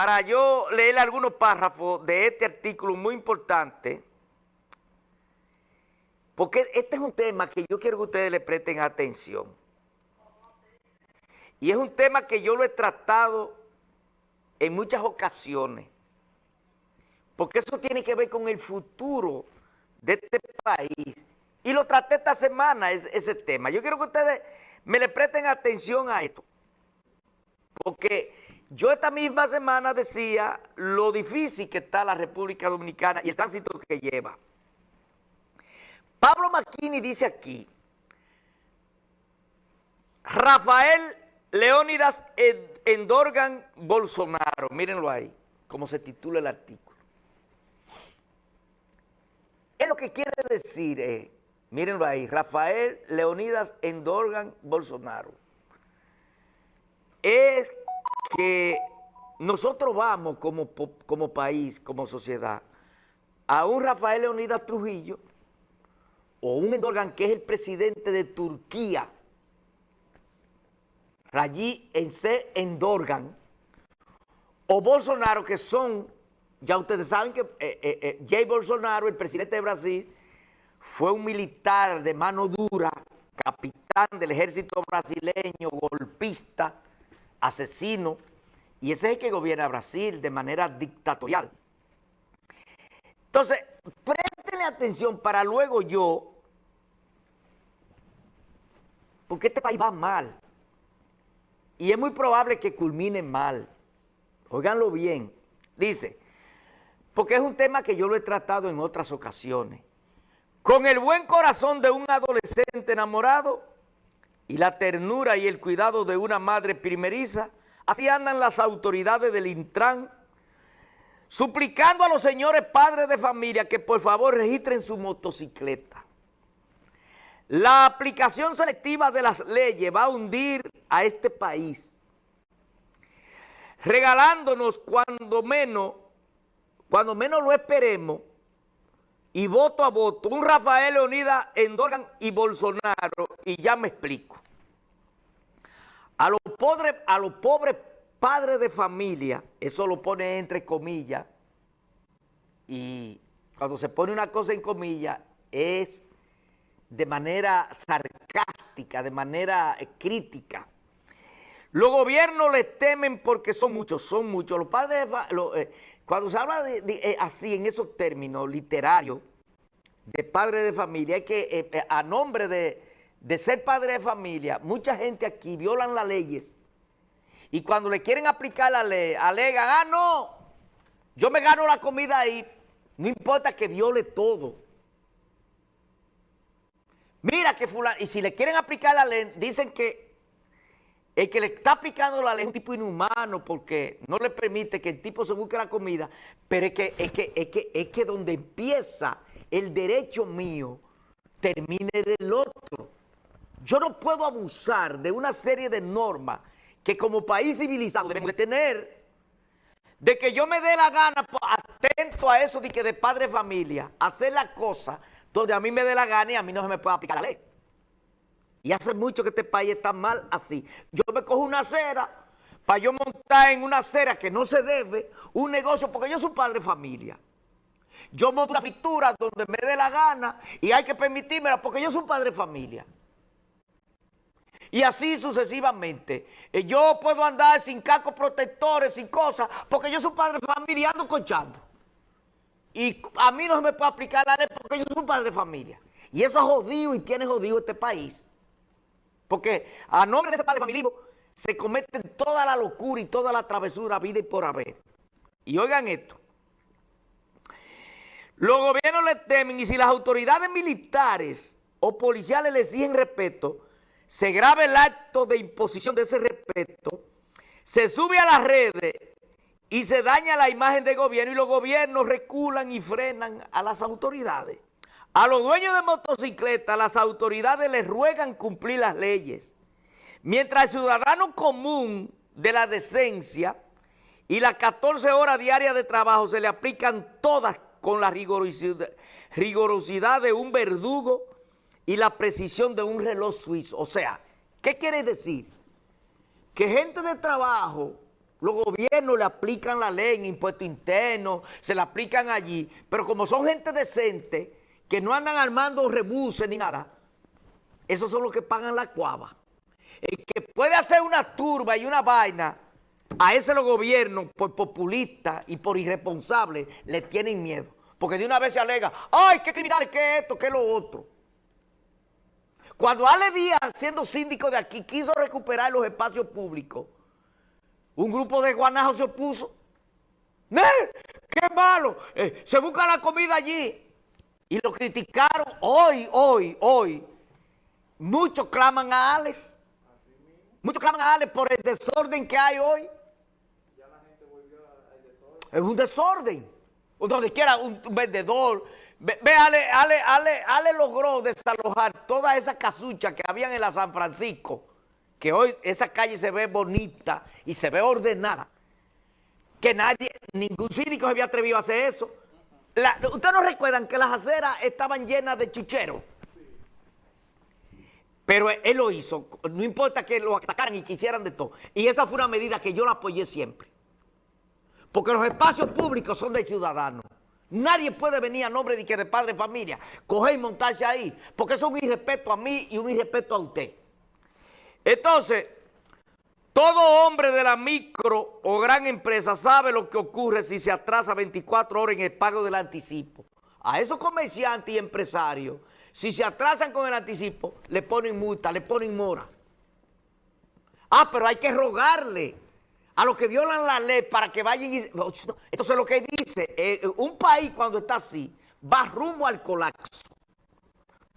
para yo leer algunos párrafos de este artículo muy importante, porque este es un tema que yo quiero que ustedes le presten atención. Y es un tema que yo lo he tratado en muchas ocasiones, porque eso tiene que ver con el futuro de este país. Y lo traté esta semana, ese tema. Yo quiero que ustedes me le presten atención a esto, porque yo esta misma semana decía lo difícil que está la República Dominicana y el tránsito que lleva. Pablo Maquini dice aquí, Rafael Leónidas Endorgan Bolsonaro, mírenlo ahí, como se titula el artículo. Es lo que quiere decir, mírenlo ahí, Rafael Leónidas Endorgan Bolsonaro. Es que nosotros vamos como, como país, como sociedad, a un Rafael Leonidas Trujillo o un Endorgan que es el presidente de Turquía, Rayi Ense Endorgan, o Bolsonaro, que son, ya ustedes saben que eh, eh, eh, Jay Bolsonaro, el presidente de Brasil, fue un militar de mano dura, capitán del ejército brasileño, golpista, asesino, y ese es el que gobierna Brasil de manera dictatorial. Entonces, préstenle atención para luego yo, porque este país va mal, y es muy probable que culmine mal. Óiganlo bien. Dice, porque es un tema que yo lo he tratado en otras ocasiones. Con el buen corazón de un adolescente enamorado, y la ternura y el cuidado de una madre primeriza, así andan las autoridades del Intran, suplicando a los señores padres de familia que por favor registren su motocicleta. La aplicación selectiva de las leyes va a hundir a este país, regalándonos cuando menos, cuando menos lo esperemos, y voto a voto, un Rafael Leonidas Endorgan y Bolsonaro, y ya me explico. A los pobres, a los pobres padres de familia, eso lo pone entre comillas, y cuando se pone una cosa en comillas, es de manera sarcástica, de manera eh, crítica. Los gobiernos les temen porque son muchos, son muchos. Los padres, eh, cuando se habla de, eh, así, en esos términos literarios, de padre de familia, es que eh, a nombre de, ser padre de familia, mucha gente aquí violan las leyes y cuando le quieren aplicar la ley, alegan, ah, no, yo me gano la comida ahí, no importa que viole todo. Mira que fulano, y si le quieren aplicar la ley, dicen que el que le está aplicando la ley es un tipo inhumano porque no le permite que el tipo se busque la comida, pero es que, es que, es que, es que donde empieza el derecho mío termine del otro. Yo no puedo abusar de una serie de normas que como país civilizado debemos de tener, de que yo me dé la gana, atento a eso de que de padre familia, hacer la cosa donde a mí me dé la gana y a mí no se me puede aplicar la ley. Y hace mucho que este país está mal así. Yo me cojo una acera para yo montar en una acera que no se debe un negocio porque yo soy padre de familia. Yo monto una fritura donde me dé la gana y hay que permitírmela porque yo soy padre de familia. Y así sucesivamente. Eh, yo puedo andar sin cascos protectores, sin cosas, porque yo soy padre de familia y ando conchando. Y a mí no se me puede aplicar la ley porque yo soy padre de familia. Y eso es jodido y tiene jodido este país. Porque a nombre de ese padre familismo se cometen toda la locura y toda la travesura, vida y por haber. Y oigan esto. Los gobiernos le temen y si las autoridades militares o policiales le exigen respeto, se graba el acto de imposición de ese respeto, se sube a las redes y se daña la imagen del gobierno y los gobiernos reculan y frenan a las autoridades. A los dueños de motocicletas, las autoridades les ruegan cumplir las leyes. Mientras el ciudadano común de la decencia y las 14 horas diarias de trabajo se le aplican todas con la rigorosidad, de un verdugo y la precisión de un reloj suizo. O sea, ¿qué quiere decir? Que gente de trabajo Los gobiernos le aplican la ley en impuestos internos, se la aplican allí, pero como son gente decente, que no andan armando rebuses ni nada, esos son los que pagan la cuava. El que puede hacer una turba y una vaina, a ese los gobiernos, por populistas y por irresponsables, le tienen miedo. Porque de una vez se alega, ay, qué criminal, qué esto, qué lo otro. Cuando Ale Díaz, siendo síndico de aquí, quiso recuperar los espacios públicos, un grupo de guanajos se opuso. ¡Ne! ¡Qué malo! Eh, se busca la comida allí. Y lo criticaron hoy, hoy, hoy. Muchos claman a Alex. Muchos claman a Alex por el desorden que hay hoy. Es un desorden. Donde quiera un vendedor. Ve, Ale, Ale, Ale, Ale logró desalojar todas esas casuchas que habían en la San Francisco que hoy esa calle se ve bonita y se ve ordenada, que nadie, ningún cínico se había atrevido a hacer eso. ¿Ustedes no recuerdan que las aceras estaban llenas de chucheros? Pero él lo hizo, no importa que lo atacaran y quisieran de todo. Y esa fue una medida que yo la apoyé siempre. Porque los espacios públicos son de ciudadanos. Nadie puede venir a nombre de que de padre familia, coger y montarse ahí, porque eso es un irrespeto a mí y un irrespeto a usted. Entonces, todo hombre de la micro o gran empresa sabe lo que ocurre si se atrasa 24 horas en el pago del anticipo. A esos comerciantes y empresarios, si se atrasan con el anticipo, le ponen multa, le ponen mora. Ah, pero hay que rogarle a los que violan la ley para que vayan y... Entonces lo que dice, eh, un país cuando está así, va rumbo al colapso.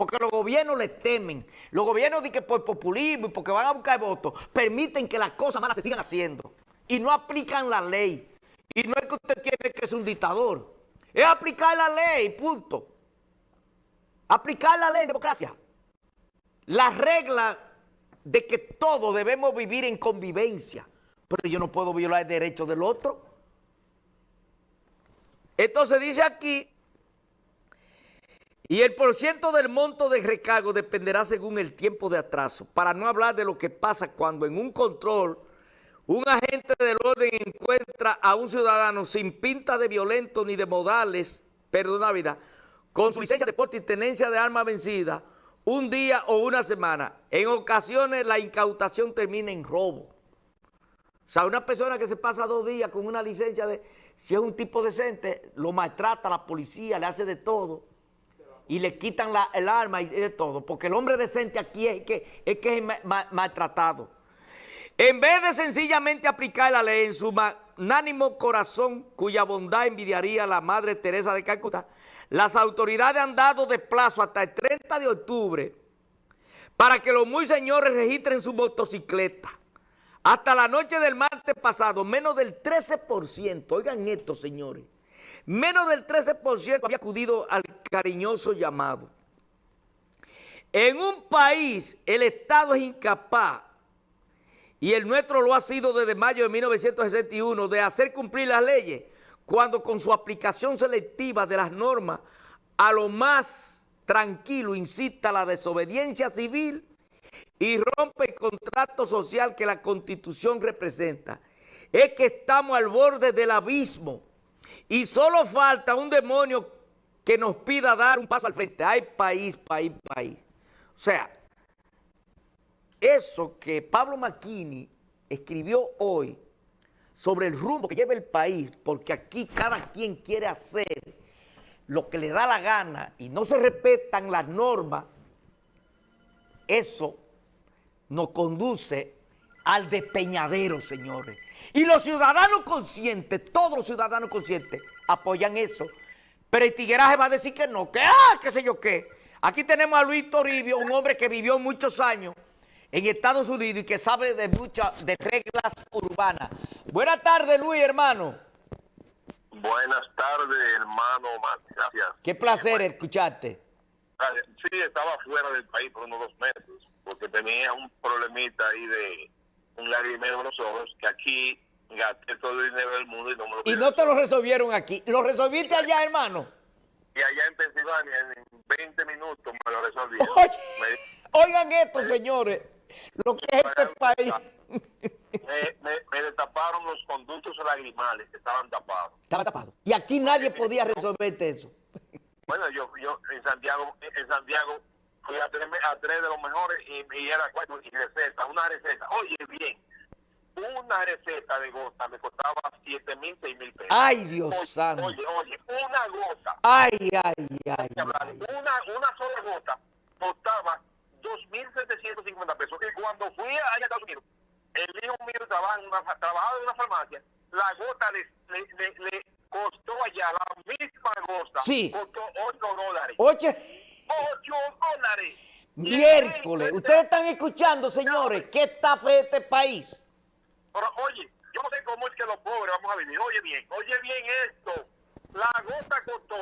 Porque los gobiernos le temen. Los gobiernos dicen que por populismo y porque van a buscar votos, permiten que las cosas malas se sigan haciendo. Y no aplican la ley. Y no es que usted tiene que ser un dictador. Es aplicar la ley, punto. Aplicar la ley democracia. La regla de que todos debemos vivir en convivencia. Pero yo no puedo violar el derecho del otro. Entonces dice aquí y el porciento del monto de recargo dependerá según el tiempo de atraso, para no hablar de lo que pasa cuando en un control un agente del orden encuentra a un ciudadano sin pinta de violento ni de modales, perdón, vida, con su licencia de porte y tenencia de arma vencida, un día o una semana. En ocasiones la incautación termina en robo. O sea, una persona que se pasa dos días con una licencia de, si es un tipo decente, lo maltrata la policía, le hace de todo y le quitan el arma y de todo, porque el hombre decente aquí es que es, que es maltratado. En vez de sencillamente aplicar la ley en su magnánimo corazón, cuya bondad envidiaría la Madre Teresa de Calcuta, las autoridades han dado de plazo hasta el 30 de octubre para que los muy señores registren su motocicleta. Hasta la noche del martes pasado, menos del 13%, oigan esto señores, Menos del 13% había acudido al cariñoso llamado. En un país el Estado es incapaz, y el nuestro lo ha sido desde mayo de 1961, de hacer cumplir las leyes, cuando con su aplicación selectiva de las normas a lo más tranquilo incita la desobediencia civil y rompe el contrato social que la Constitución representa. Es que estamos al borde del abismo y solo falta un demonio que nos pida dar un paso al frente. Ay, país, país, país. O sea, eso que Pablo Macchini escribió hoy sobre el rumbo que lleva el país, porque aquí cada quien quiere hacer lo que le da la gana y no se respetan las normas, eso nos conduce al despeñadero, señores. Y los ciudadanos conscientes, todos los ciudadanos conscientes, apoyan eso. Pero el tigueraje va a decir que no, que ah, qué sé yo qué. Aquí tenemos a Luis Toribio, un hombre que vivió muchos años en Estados Unidos y que sabe de muchas de reglas urbanas. Buenas tardes, Luis, hermano. Buenas tardes, hermano. Gracias. Qué placer escucharte. Sí, estaba fuera del país por unos dos meses porque tenía un problemita ahí de un lagrimero en los ojos que aquí gasté todo el dinero del mundo y no me lo Y no te lo resolvieron aquí. ¿Lo resolviste allá, hermano? Y allá en Pensilvania, en 20 minutos me lo resolví. Oigan esto, señores. Lo que es este país. me, me, me destaparon los conductos lagrimales que estaban tapados. Estaba tapado. Y aquí nadie podía resolverte eso. Bueno, yo, yo en Santiago, en Santiago fui a tres, a tres de los mejores y, y era cuatro y receta, una receta. Oye, bien, una receta de gota me costaba siete mil, seis mil pesos. Ay, Dios oye, santo. Oye, oye, una gota. Ay, ay, ay. Una, una sola gota costaba 2.750 pesos. Y cuando fui a Estados Unidos, el hijo mío trabaja en una, trabajaba en una farmacia, la gota le, le, le, le costó allá, la misma gota, Sí. costó 8 dólares. Oye, 8 dólares. miércoles. Ustedes están escuchando, señores, qué está fe este país. Pero oye, yo no sé cómo es que los pobres vamos a vivir. Oye bien, oye bien esto. La gota costó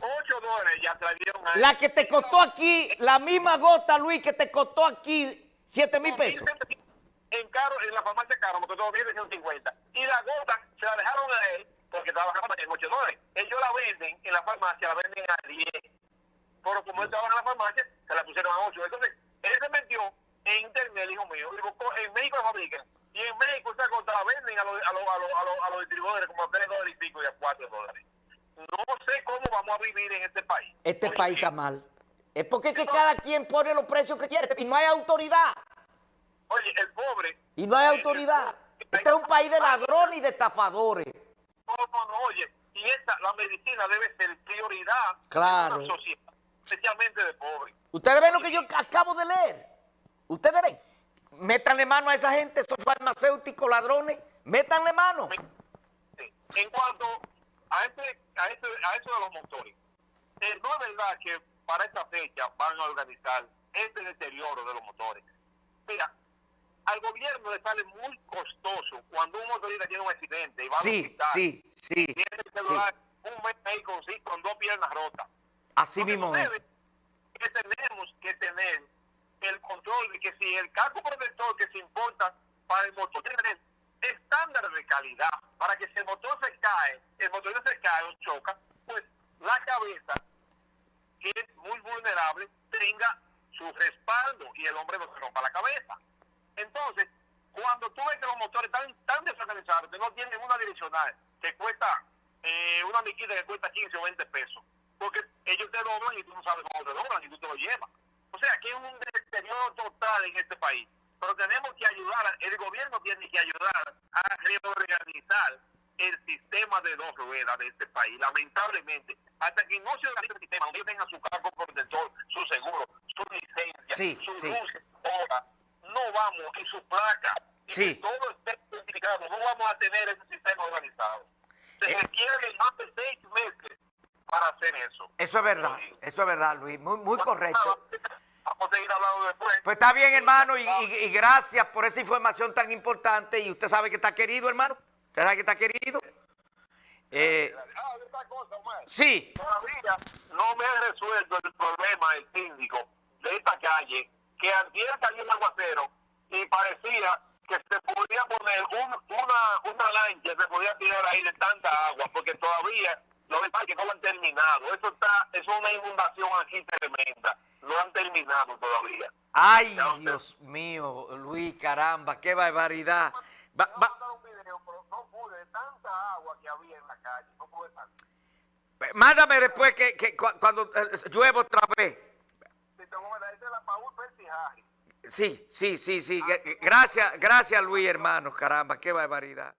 8 dólares, ya trajeron a La que te costó aquí, la misma gota, Luis, que te costó aquí 7 mil pesos. En caro, en la farmacia caro, me costó 1.150. Y la gota se la dejaron a él porque trabajaba en 8 dólares. Ellos la venden en la farmacia, la venden a 10. Pero como él trabaja en la farmacia, se la pusieron a 8. Entonces, él se metió en internet, hijo mío, y buscó, en México la fabrican. Y en México esa gota la venden a los, a los, a los, a los, a los distribuidores como a 3 dólares y pico y a 4 dólares. No sé cómo vamos a vivir en este país. Este país está mal. Es porque es que cada quien pone los precios que quiere y no hay autoridad. Oye, el pobre. Y no hay autoridad. Este es un país de ladrones y de estafadores. No, no, no, oye. Y esta, la medicina debe ser prioridad Claro. en una sociedad, especialmente de pobres. Ustedes ven lo que yo acabo de leer. Ustedes ven. Métanle mano a esa gente, esos farmacéuticos ladrones. Métanle mano. Sí. En cuanto a este, a este, a eso de los motores, eh, no es verdad que para esta fecha van a organizar este deterioro de los motores. Mira, al gobierno le sale muy costoso cuando un motorista tiene un accidente y va Sí, hospital. sí, sí. Tiene que sí. un mes ahí con dos piernas rotas. Así mismo es. que tenemos que tener el control de que si el casco protector que se importa para el motor tiene estándares de calidad para que si el motor se cae, el motor se cae o choca, pues la cabeza, que es muy vulnerable, tenga su respaldo y el hombre no se rompa la cabeza. Entonces, cuando tú ves que los motores están tan desorganizados, que no tienen una direccional, que cuesta eh, una miquita que cuesta 15 o 20 pesos, porque ellos te doblan y tú no sabes cómo te doblan y tú te lo llevas. O sea, que es un deterioro total en este país. Pero tenemos que ayudar, el gobierno tiene que ayudar a reorganizar el sistema de dos ruedas de este país, lamentablemente. Hasta que no se organice el sistema, ellos tengan su cargo protector, su seguro, su licencia, Sí, su sí. luz, hora, no vamos, y su placa, y Sí. que todo esté identificado, no vamos a tener ese sistema organizado. Se Eh. requiere más de seis meses para hacer eso. Eso es verdad, eso es verdad, Luis. Muy, muy correcto. Vamos a seguir hablando después. Pues está bien, hermano, y, y- y gracias por esa información tan importante. Y usted sabe que está querido, hermano. Usted sabe que está querido. Eh, Ah, otra cosa, Omar. sí, Todavía no me he resuelto el problema el síndico de esta calle, que antier cayó un aguacero y parecía que se podía poner un- una, una lancha, se podía tirar ahí de tanta agua, porque todavía los que no lo han terminado. Eso está, es una inundación aquí tremenda. No han terminado todavía. Ay, Dios mío, Luis, caramba, qué barbaridad. Va- Voy a va- mandar un video, pero no pude, de tanta agua que había en la calle, no pude tanto. mándame después que, que cu- cuando eh, llueva otra vez. Sí, sí, sí, sí. que- que- Gracias, gracias, Luis, hermano, caramba, qué barbaridad.